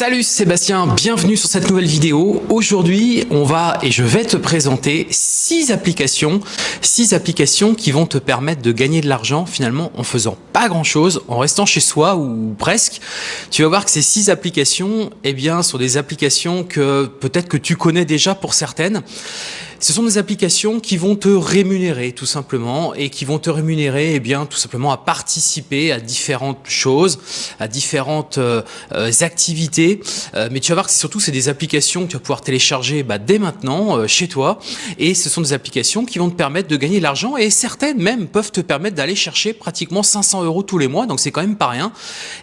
Salut Sébastien, bienvenue sur cette nouvelle vidéo. Aujourd'hui, on va et je vais te présenter six applications, six applications qui vont te permettre de gagner de l'argent finalement en faisant pas grand chose, en restant chez soi ou presque. Tu vas voir que ces six applications, eh bien, sont des applications que peut-être que tu connais déjà pour certaines. Ce sont des applications qui vont te rémunérer tout simplement et qui vont te rémunérer eh bien tout simplement à participer à différentes choses, à différentes euh, euh, activités. Euh, mais tu vas voir que surtout c'est des applications que tu vas pouvoir télécharger bah, dès maintenant chez toi et ce sont des applications qui vont te permettre de gagner de l'argent et certaines même peuvent te permettre d'aller chercher pratiquement 500 euros tous les mois donc c'est quand même pas rien.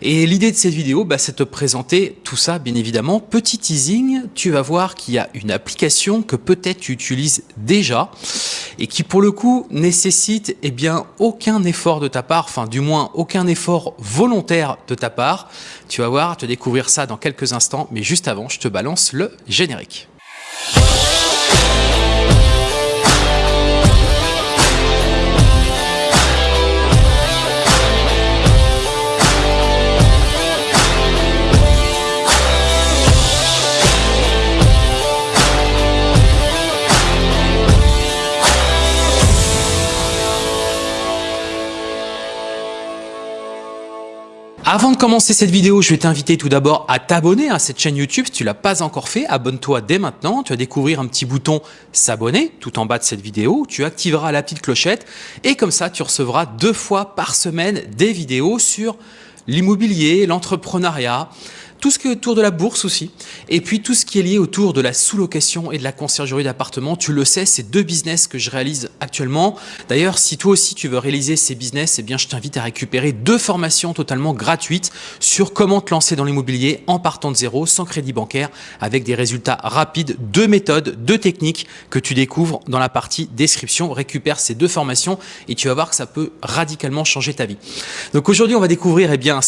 Et l'idée de cette vidéo bah, c'est de te présenter tout ça bien évidemment. Petit teasing, tu vas voir qu'il y a une application que peut-être tu utilises déjà et qui pour le coup nécessite eh bien aucun effort de ta part, enfin du moins aucun effort volontaire de ta part. Tu vas voir, te découvrir ça dans quelques instants, mais juste avant, je te balance le générique. Avant de commencer cette vidéo, je vais t'inviter tout d'abord à t'abonner à cette chaîne YouTube. Si tu l'as pas encore fait, abonne-toi dès maintenant. Tu vas découvrir un petit bouton s'abonner tout en bas de cette vidéo. Tu activeras la petite clochette et comme ça, tu recevras deux fois par semaine des vidéos sur l'immobilier, l'entrepreneuriat, tout ce qui est autour de la bourse aussi, et puis tout ce qui est lié autour de la sous-location et de la conciergerie d'appartements. Tu le sais, c'est deux business que je réalise actuellement. D'ailleurs, si toi aussi tu veux réaliser ces business, eh bien, je t'invite à récupérer deux formations totalement gratuites sur comment te lancer dans l'immobilier en partant de zéro, sans crédit bancaire, avec des résultats rapides, deux méthodes, deux techniques que tu découvres dans la partie description. Récupère ces deux formations et tu vas voir que ça peut radicalement changer ta vie. Donc aujourd'hui, on va découvrir eh bien,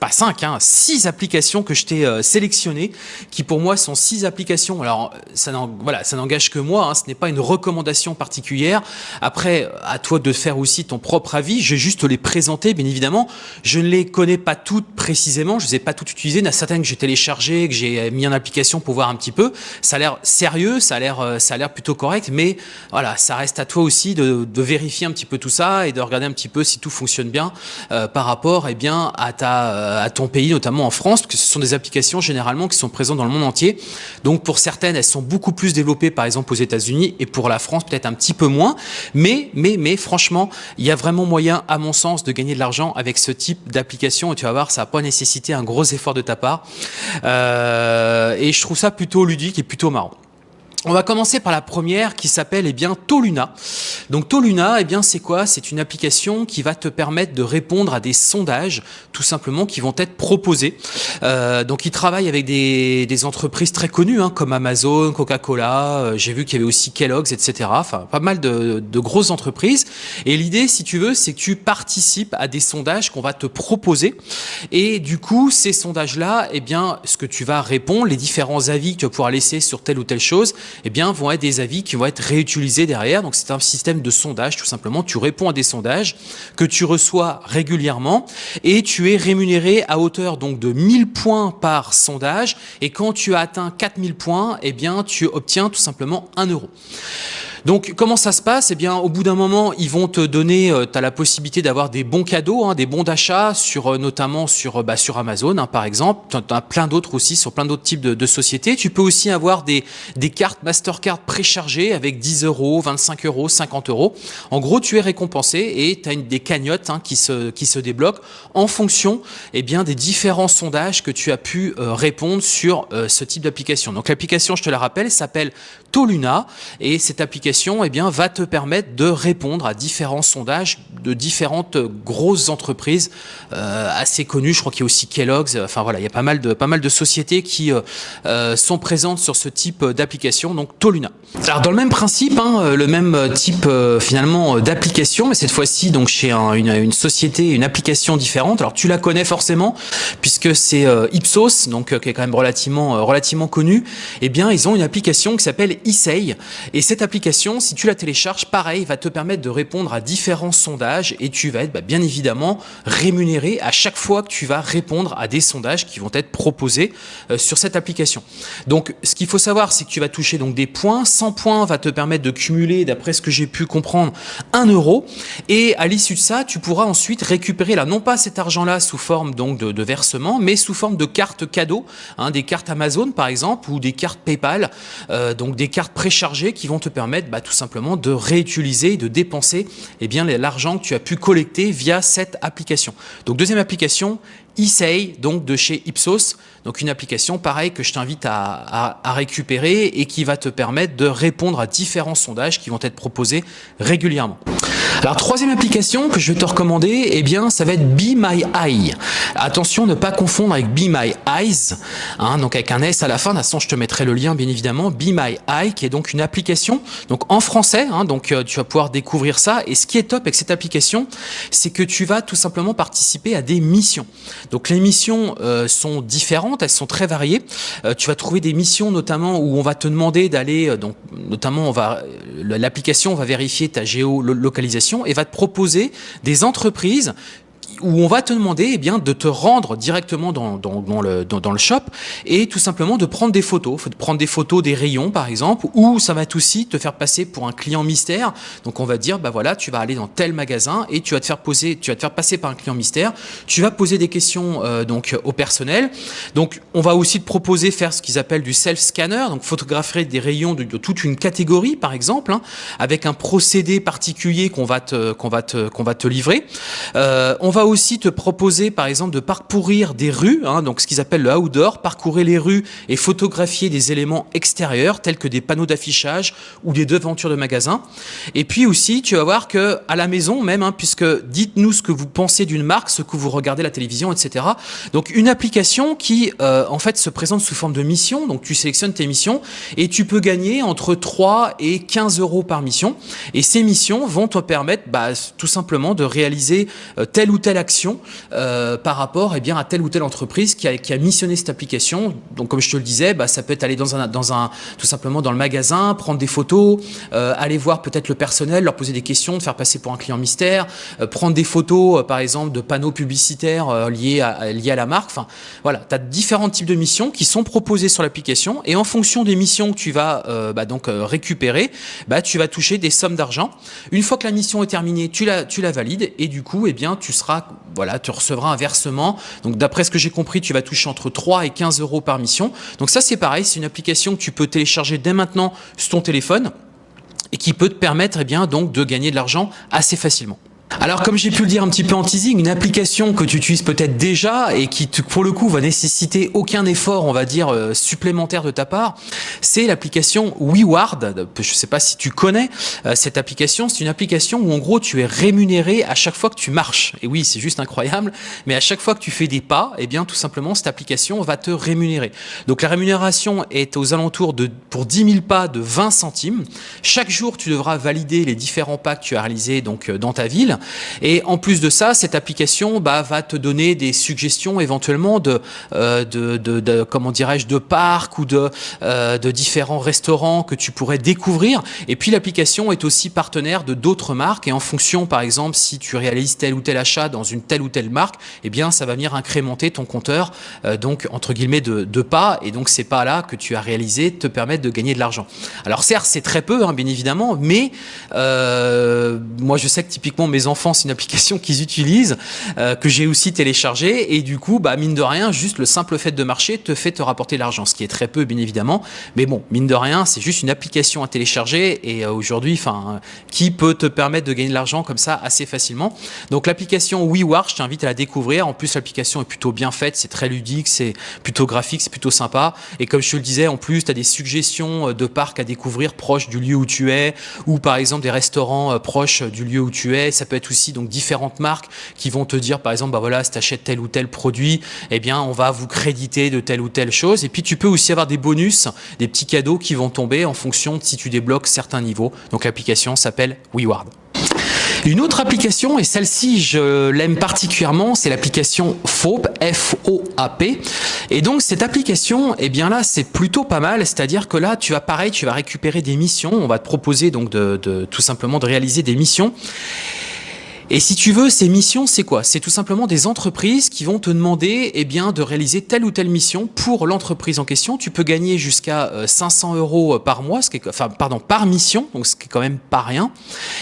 pas cinq, hein, six applications que je t'ai euh, sélectionnées, qui pour moi sont six applications. Alors, ça voilà, n'engage que moi, hein, ce n'est pas une recommandation particulière. Après, à toi de faire aussi ton propre avis. Je vais juste les présenter, bien évidemment. Je ne les connais pas toutes précisément, je ne les ai pas toutes utilisées. Il y en a certaines que j'ai téléchargées, que j'ai mis en application pour voir un petit peu. Ça a l'air sérieux, ça a l'air euh, plutôt correct, mais voilà, ça reste à toi aussi de, vérifier un petit peu tout ça et de regarder un petit peu si tout fonctionne bien euh, par rapport eh bien, à, ta, à ton pays, notamment en France que ce sont des applications généralement qui sont présentes dans le monde entier. Donc pour certaines, elles sont beaucoup plus développées par exemple aux États-Unis et pour la France peut-être un petit peu moins. Mais, mais, mais franchement, il y a vraiment moyen, à mon sens, de gagner de l'argent avec ce type d'application et tu vas voir, ça n'a pas nécessité un gros effort de ta part. Euh, et je trouve ça plutôt ludique et plutôt marrant. On va commencer par la première qui s'appelle eh bien Toluna. Donc Toluna, eh bien c'est quoi? C'est une application qui va te permettre de répondre à des sondages, tout simplement, qui vont être proposés. Euh, donc il travaille avec des, des entreprises très connues, hein, comme Amazon, Coca-Cola. Euh, J'ai vu qu'il y avait aussi Kellogg's, etc. Enfin, pas mal de, de grosses entreprises. Et l'idée, si tu veux, c'est que tu participes à des sondages qu'on va te proposer. Et du coup, ces sondages-là, eh bien, ce que tu vas répondre, les différents avis que tu vas pouvoir laisser sur telle ou telle chose, eh bien, vont être des avis qui vont être réutilisés derrière. Donc, c'est un système de sondage, tout simplement. Tu réponds à des sondages que tu reçois régulièrement et tu es rémunéré à hauteur donc de 1000 points par sondage. Et quand tu as atteint 4000 points, eh bien, tu obtiens tout simplement 1 euro. Donc comment ça se passe? Eh bien au bout d'un moment, ils vont te donner, euh, tu as la possibilité d'avoir des bons cadeaux, hein, des bons d'achat, sur euh, notamment sur, euh, bah, sur Amazon hein, par exemple. Tu as plein d'autres aussi, sur plein d'autres types de, de, sociétés. Tu peux aussi avoir des, des cartes Mastercard préchargées avec 10 euros, 25 euros, 50 euros. En gros, tu es récompensé et tu as une, des cagnottes hein, qui, se, qui se débloquent en fonction eh bien, des différents sondages que tu as pu répondre sur ce type d'application. Donc l'application, je te la rappelle, s'appelle Toluna et cette application eh bien, va te permettre de répondre à différents sondages de différentes grosses entreprises euh, assez connues. Je crois qu'il y a aussi Kellogg's. Enfin voilà, il y a pas mal de, pas mal de sociétés qui euh, euh sont présentes sur ce type d'application, donc Toluna. Alors dans le même principe, hein, le même type euh, finalement d'application, mais cette fois-ci donc chez un, une, société, une application différente. Alors tu la connais forcément puisque c'est Ipsos, donc qui est quand même relativement relativement connu. Eh bien, ils ont une application qui s'appelle Isei et cette application si tu la télécharges, pareil, va te permettre de répondre à différents sondages et tu vas être bah, bien évidemment rémunéré à chaque fois que tu vas répondre à des sondages qui vont être proposés euh, sur cette application. Donc, ce qu'il faut savoir, c'est que tu vas toucher donc des points. 100 points va te permettre de cumuler, d'après ce que j'ai pu comprendre, 1 euro. Et à l'issue de ça, tu pourras ensuite récupérer là, non pas cet argent-là sous forme donc de, de, versement, mais sous forme de cartes cadeaux, hein, des cartes Amazon par exemple, ou des cartes PayPal, euh, donc des cartes préchargées qui vont te permettre bah, tout simplement de réutiliser, de dépenser eh l'argent que tu as pu collecter via cette application. Donc deuxième application, Isei, donc de chez Ipsos, donc une application pareil que je t'invite à, récupérer et qui va te permettre de répondre à différents sondages qui vont être proposés régulièrement. Alors troisième application que je vais te recommander, eh bien ça va être Be My Eye. Attention, ne pas confondre avec Be My Eyes, hein, donc avec un S à la fin. Je te mettrai le lien bien évidemment. Be My Eye, qui est donc une application, donc en français. Hein, donc euh, tu vas pouvoir découvrir ça. Et ce qui est top avec cette application, c'est que tu vas tout simplement participer à des missions. Donc les missions euh, sont différentes, elles sont très variées. Euh, tu vas trouver des missions notamment où on va te demander d'aller, donc notamment on va l'application va vérifier ta géolocalisation et va te proposer des entreprises où on va te demander eh bien, de te rendre directement dans, dans, le, dans, le shop et tout simplement de prendre des photos, de prendre des photos des rayons par exemple, ou ça va aussi te faire passer pour un client mystère. Donc on va dire, bah voilà, tu vas aller dans tel magasin et tu vas te faire poser, tu vas te faire passer par un client mystère. Tu vas poser des questions euh, donc au personnel. Donc on va aussi te proposer faire ce qu'ils appellent du self scanner, donc photographier des rayons de, toute une catégorie par exemple, hein, avec un procédé particulier qu'on va te qu'on va te qu'on va te livrer. Euh, on va aussi te proposer, par exemple, de parcourir des rues, hein, donc ce qu'ils appellent le outdoor, parcourir les rues et photographier des éléments extérieurs tels que des panneaux d'affichage ou des devantures de magasins. Et puis aussi, tu vas voir que à la maison même, hein, puisque dites-nous ce que vous pensez d'une marque, ce que vous regardez la télévision, etc. Donc une application qui, euh, en fait, se présente sous forme de mission. Donc tu sélectionnes tes missions et tu peux gagner entre 3 et 15 euros par mission. Et ces missions vont te permettre, bah, tout simplement, de réaliser euh, telle ou telle action euh, par rapport eh bien, à telle ou telle entreprise qui a, qui a missionné cette application. Donc comme je te le disais, bah, ça peut être aller dans un, dans un, tout simplement dans le magasin, prendre des photos, euh, aller voir peut-être le personnel, leur poser des questions, de faire passer pour un client mystère, euh, prendre des photos par exemple de panneaux publicitaires liés, à, liés à la marque. Enfin voilà, tu as différents types de missions qui sont proposées sur l'application et en fonction des missions que tu vas bah, donc récupérer, bah, tu vas toucher des sommes d'argent. Une fois que la mission est terminée, tu la, tu la valides et du coup, eh bien, tu seras voilà, tu recevras un versement. Donc d'après ce que j'ai compris, tu vas toucher entre 3 et 15 euros par mission. Donc ça c'est pareil, c'est une application que tu peux télécharger dès maintenant sur ton téléphone et qui peut te permettre eh de gagner de l'argent assez facilement. Alors comme j'ai pu le dire un petit peu en teasing, une application que tu utilises peut-être déjà et qui pour le coup va nécessiter aucun effort on va dire euh, supplémentaire de ta part, c'est l'application WeWard. Je ne sais pas si tu connais euh, cette application, c'est une application où en gros tu es rémunéré à chaque fois que tu marches. Et oui c'est juste incroyable, mais à chaque fois que tu fais des pas, eh bien tout simplement cette application va te rémunérer. Donc la rémunération est aux alentours de pour 10 000 pas de 20 centimes. Chaque jour tu devras valider les différents pas que tu as réalisés donc euh, dans ta ville et en plus de ça, cette application bah, va te donner des suggestions éventuellement de, euh, comment dirais-je, de parcs ou de, euh, de différents restaurants que tu pourrais découvrir. Et puis l'application est aussi partenaire de d'autres marques et en fonction, par exemple, si tu réalises tel ou tel achat dans une telle ou telle marque, eh bien ça va venir incrémenter ton compteur, euh, donc entre guillemets de, pas. Et donc ces pas-là que tu as réalisés te permettent de gagner de l'argent. Alors certes, c'est très peu, hein, bien évidemment, mais moi je sais que typiquement mes enfants c'est une application qu'ils utilisent, euh, que j'ai aussi téléchargée. Et du coup, bah, mine de rien, juste le simple fait de marcher te fait te rapporter l'argent, ce qui est très peu, bien évidemment. Mais bon, mine de rien, c'est juste une application à télécharger. Et euh, aujourd'hui, enfin, qui peut te permettre de gagner de l'argent comme ça assez facilement Donc l'application WeWar, je t'invite à la découvrir. En plus, l'application est plutôt bien faite, c'est très ludique, c'est plutôt graphique, c'est plutôt sympa. Et comme je te le disais, en plus, tu as des suggestions euh, de parcs à découvrir proches du lieu où tu es, ou par exemple des restaurants proches du lieu où tu es. Ça peut être donc différentes marques qui vont te dire par exemple bah voilà si tu achètes tel ou tel produit eh bien on va vous créditer de telle ou telle chose. Et puis tu peux aussi avoir des bonus des petits cadeaux qui vont tomber en fonction de si tu débloques certains niveaux. Donc l'application s'appelle WeWard. Une autre application, et celle-ci je l'aime particulièrement, c'est l'application FOAP, F-O-A-P. Et donc cette application, eh bien là c'est plutôt pas mal, c'est-à-dire que là tu vas pareil, tu vas récupérer des missions, on va te proposer donc de, de tout simplement de réaliser des missions. Et si tu veux, ces missions, c'est quoi? C'est tout simplement des entreprises qui vont te demander eh bien, de réaliser telle ou telle mission pour l'entreprise en question. Tu peux gagner jusqu'à 500 euh, euros euh, par mois, ce qui est, enfin, pardon, par mission, donc ce qui est quand même pas rien.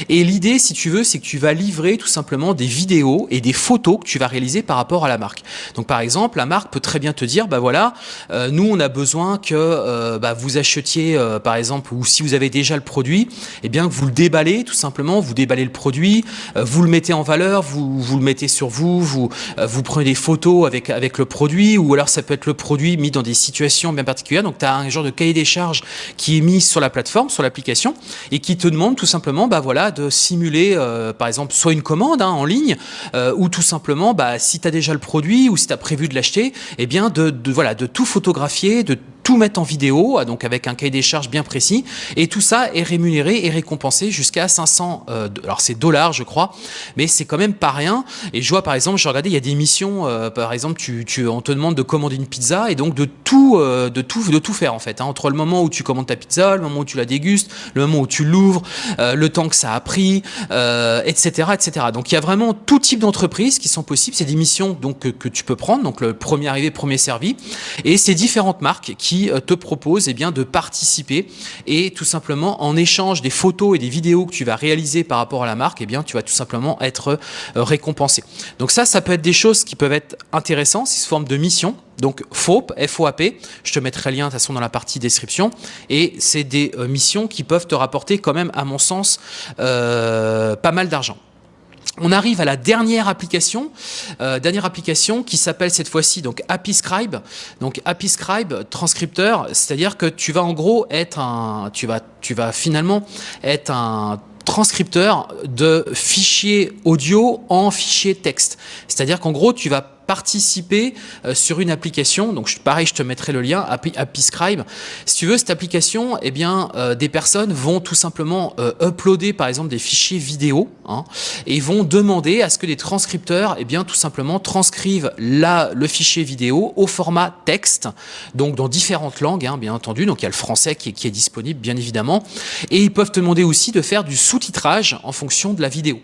Et l'idée, si tu veux, c'est que tu vas livrer tout simplement des vidéos et des photos que tu vas réaliser par rapport à la marque. Donc par exemple, la marque peut très bien te dire, bah voilà, euh, nous on a besoin que bah, vous achetiez, par exemple, ou si vous avez déjà le produit, eh bien que vous le déballez tout simplement, vous déballez le produit, vous le mettez en valeur, vous, vous le mettez sur vous, vous, euh, vous prenez des photos avec, avec le produit, ou alors ça peut être le produit mis dans des situations bien particulières. Donc tu as un genre de cahier des charges qui est mis sur la plateforme, sur l'application, et qui te demande tout simplement bah, voilà, de simuler, euh, par exemple, soit une commande hein, en ligne, euh, ou tout simplement, bah, si tu as déjà le produit, ou si tu as prévu de l'acheter, eh bien de, de, voilà, de tout photographier, de tout mettre en vidéo, ah, donc avec un cahier des charges bien précis, et tout ça est rémunéré et récompensé jusqu'à 500, euh, alors c'est dollars je crois, mais c'est quand même pas rien. Et je vois par exemple, j'ai regardé, il y a des missions, euh, par exemple, tu, tu, on te demande de commander une pizza et donc de tout, euh, de tout, de tout faire en fait, hein, entre le moment où tu commandes ta pizza, le moment où tu la dégustes, le moment où tu l'ouvres, le temps que ça a pris, etc., etc. Donc il y a vraiment tout type d'entreprises qui sont possibles. C'est des missions donc que, que, tu peux prendre, donc le premier arrivé, premier servi, et c'est différentes marques qui euh, te propose eh bien, de participer et tout simplement en échange des photos et des vidéos que tu vas réaliser par rapport à la marque, eh bien, tu vas tout simplement être euh, récompensé. Donc ça, ça peut être des choses qui peuvent être intéressantes, c'est sous forme de mission. Donc FOAP, F-O-A-P, je te mettrai le lien de toute façon dans la partie description. Et c'est des euh, missions qui peuvent te rapporter quand même, à mon sens, pas mal d'argent. On arrive à la dernière application, euh, dernière application qui s'appelle cette fois-ci donc AppyScribe. Donc AppyScribe transcripteur, c'est-à-dire que tu vas en gros être un, tu vas, tu vas finalement être un transcripteur de fichiers audio en fichiers texte. C'est-à-dire qu'en gros, tu vas participer euh, sur une application. Donc pareil, je te mettrai le lien, AppyScribe. Si tu veux, cette application, eh bien, euh, des personnes vont tout simplement euh, uploader par exemple des fichiers vidéo hein, et vont demander à ce que des transcripteurs, eh bien, tout simplement transcrivent la, le fichier vidéo au format texte, donc dans différentes langues, hein, bien entendu. Donc il y a le français qui est, qui est disponible, bien évidemment. Et ils peuvent te demander aussi de faire du sous-titrage en fonction de la vidéo.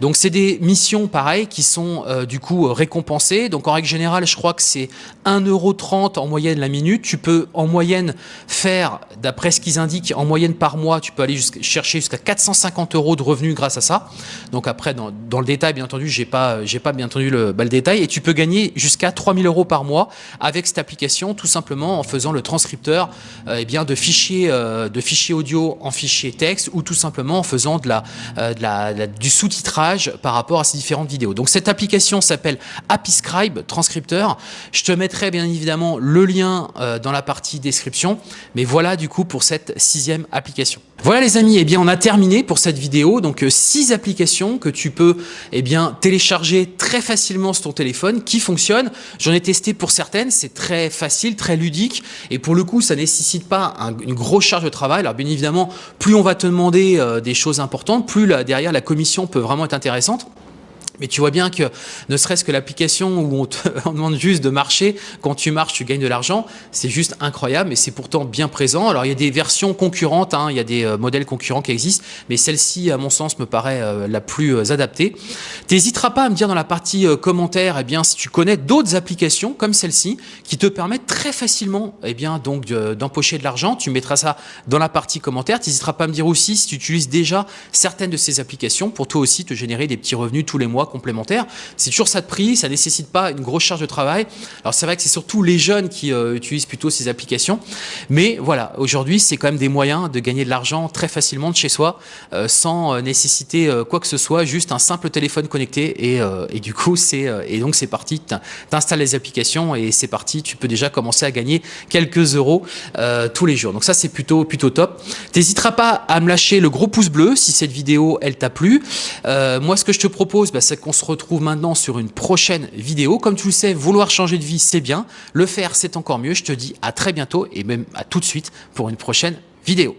Donc c'est des missions, pareil, qui sont du coup récompensées donc en règle générale, je crois que c'est 1,30€ en moyenne la minute. Tu peux en moyenne faire, d'après ce qu'ils indiquent, en moyenne par mois, tu peux aller chercher jusqu'à 450 euros de revenus grâce à ça. Donc après, dans, le détail, bien entendu, j'ai pas, pas bien entendu le, bah, le détail. Et tu peux gagner jusqu'à 3000 euros par mois avec cette application, tout simplement en faisant le transcripteur euh, eh bien, de, fichiers, euh, de fichiers audio en fichiers texte ou tout simplement en faisant euh, du sous-titrage par rapport à ces différentes vidéos. Donc cette application s'appelle Transcripteur. Je te mettrai bien évidemment le lien euh, dans la partie description. Mais voilà du coup pour cette sixième application. Voilà les amis, et eh bien on a terminé pour cette vidéo. Donc euh, six applications que tu peux eh bien télécharger très facilement sur ton téléphone qui fonctionnent. J'en ai testé pour certaines, c'est très facile, très ludique et pour le coup ça nécessite pas une grosse charge de travail. Alors bien évidemment, plus on va te demander euh, des choses importantes, plus derrière la commission peut vraiment être intéressante. Mais tu vois bien que ne serait-ce que l'application où on te demande juste de marcher, quand tu marches, tu gagnes de l'argent, c'est juste incroyable et c'est pourtant bien présent. Alors il y a des versions concurrentes, hein, il y a des euh, modèles concurrents qui existent, mais celle-ci, à mon sens, me paraît euh, la plus euh, adaptée. T'hésiteras pas à me dire dans la partie commentaire, eh bien, si tu connais d'autres applications comme celle-ci qui te permettent très facilement, eh bien, donc d'empocher de, l'argent. Tu mettras ça dans la partie commentaire. T'hésiteras pas à me dire aussi si tu utilises déjà certaines de ces applications pour toi aussi te générer des petits revenus tous les mois complémentaire. C'est toujours ça de prix, ça nécessite pas une grosse charge de travail. Alors c'est vrai que c'est surtout les jeunes qui euh, utilisent plutôt ces applications, mais voilà, aujourd'hui c'est quand même des moyens de gagner de l'argent très facilement de chez soi, euh, sans euh, nécessiter quoi que ce soit, juste un simple téléphone connecté et, du coup c'est et donc c'est parti, t'installes les applications et c'est parti, tu peux déjà commencer à gagner quelques euros tous les jours. Donc ça c'est plutôt plutôt top. T'hésiteras pas à me lâcher le gros pouce bleu si cette vidéo elle t'a plu. moi ce que je te propose, bah, c'est qu'on se retrouve maintenant sur une prochaine vidéo. Comme tu le sais, vouloir changer de vie, c'est bien. Le faire, c'est encore mieux. Je te dis à très bientôt et même à tout de suite pour une prochaine vidéo.